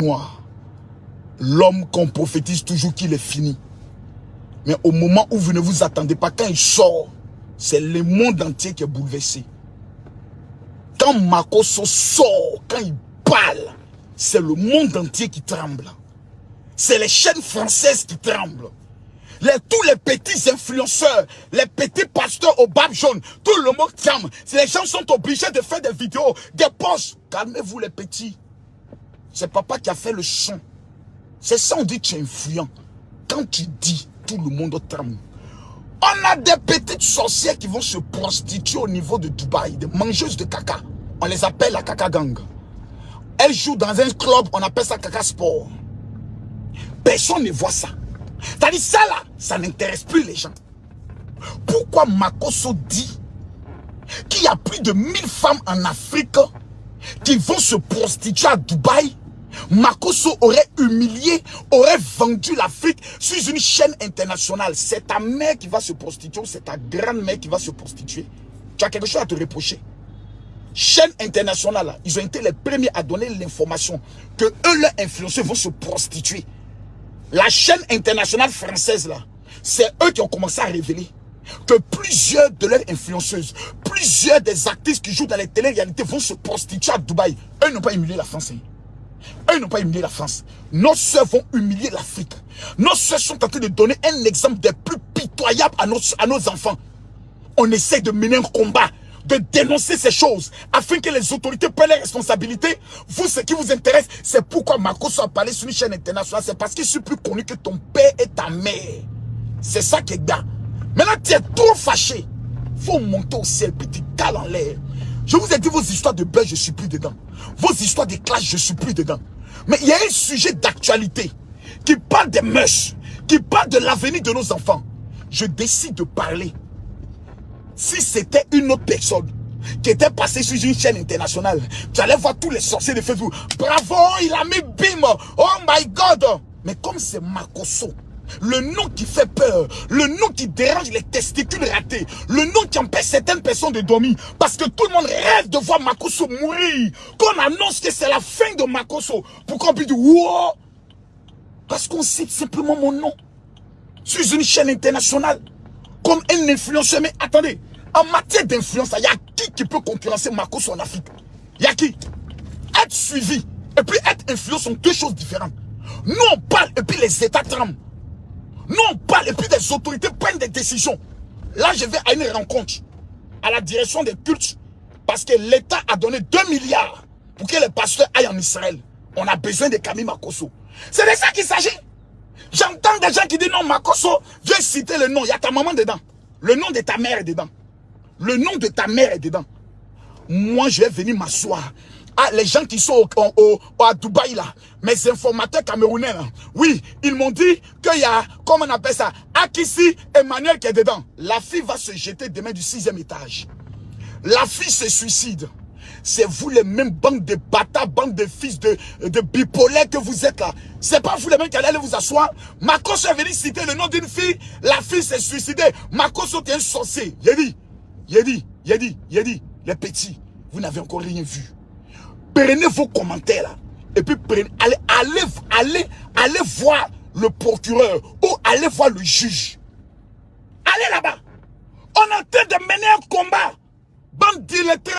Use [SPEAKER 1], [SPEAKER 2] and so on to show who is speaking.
[SPEAKER 1] noir. L'homme qu'on prophétise toujours qu'il est fini. Mais au moment où vous ne vous attendez pas, quand il sort, c'est le monde entier qui est bouleversé. Quand Makoso sort, quand il parle, c'est le monde entier qui tremble. C'est les chaînes françaises qui tremblent. Tous les petits influenceurs, les petits pasteurs au bab jaune, tout le monde tremble. Les gens sont obligés de faire des vidéos, des posts. Calmez-vous les petits. C'est papa qui a fait le son. C'est ça on dit tu es influent. Quand tu dis, tout le monde tremble. On a des petites sorcières qui vont se prostituer au niveau de Dubaï, des mangeuses de caca. On les appelle la caca gang. Elles jouent dans un club, on appelle ça caca sport. Personne ne voit ça. C'est-à-dire ça là, ça n'intéresse plus les gens. Pourquoi Makoso dit qu'il y a plus de 1000 femmes en Afrique qui vont se prostituer à Dubaï? Makoso aurait humilié, aurait vendu l'Afrique sur une chaîne internationale. C'est ta mère qui va se prostituer c'est ta grand-mère qui va se prostituer. Tu as quelque chose à te reprocher. Chaîne internationale, ils ont été les premiers à donner l'information que eux, leurs influenceurs, vont se prostituer. La chaîne internationale française, là, c'est eux qui ont commencé à révéler que plusieurs de leurs influenceuses, plusieurs des actrices qui jouent dans les télé-réalités vont se prostituer à Dubaï. Eux n'ont pas humilié la France. Hein. Eux n'ont pas humilié la France. Nos soeurs vont humilier l'Afrique. Nos soeurs sont en train de donner un exemple des plus pitoyables à nos, à nos enfants. On essaie de mener un combat, de dénoncer ces choses, afin que les autorités prennent les responsabilités. Vous, ce qui vous intéresse, c'est pourquoi Marcos a parlé sur une chaîne internationale. C'est parce qu'il suis plus connu que ton père et ta mère. C'est ça qui est bien. Maintenant, tu es trop fâché. faut monter au ciel, petit cale en l'air. Je vous ai dit vos histoires de buzz, je suis plus dedans. Vos histoires de clash, je suis plus dedans. Mais il y a un sujet d'actualité qui parle des mœurs, qui parle de l'avenir de nos enfants. Je décide de parler. Si c'était une autre personne qui était passée sur une chaîne internationale, tu allais voir tous les sorciers de Facebook. Bravo, il a mis bim. Oh my God. Mais comme c'est Makoso, le nom qui fait peur, le nom qui dérange les testicules ratés, le nom qui empêche certaines personnes de dormir, parce que tout le monde rêve de voir Makoso mourir, qu'on annonce que c'est la fin de Makoso, pour qu'on puisse dire, wow, parce qu'on cite simplement mon nom, sur une chaîne internationale, comme un influenceur, mais attendez, en matière d'influence, il y a qui qui peut concurrencer Makoso en Afrique? Il y a qui? Être suivi et puis être influent sont deux choses différentes. Nous on parle et puis les États tremblent. Nous, on parle et puis des autorités prennent des décisions. Là, je vais à une rencontre à la direction des cultes parce que l'État a donné 2 milliards pour que les pasteurs aillent en Israël. On a besoin de Camille Makoso. C'est de ça qu'il s'agit. J'entends des gens qui disent non, Makoso, viens citer le nom. Il y a ta maman dedans. Le nom de ta mère est dedans. Le nom de ta mère est dedans. Moi, je vais venir m'asseoir ah, les gens qui sont au, à Dubaï là, mes informateurs camerounais là, oui, ils m'ont dit qu'il y a, comment on appelle ça, Akissi Emmanuel qui est dedans. La fille va se jeter demain du sixième étage. La fille se suicide. C'est vous les mêmes bandes de bâtards, bandes de fils de, de bipolaires que vous êtes là. C'est pas vous les mêmes qui allez vous asseoir. Makos est venu citer le nom d'une fille. La fille s'est suicidée. Makos est un sorcier. Il dit, il dit, il dit, il dit, les petits, vous n'avez encore rien vu prenez vos commentaires là. Et puis prenez, allez, allez, allez, voir le procureur ou allez voir le juge. Allez là-bas. On est en train de mener un combat. Bande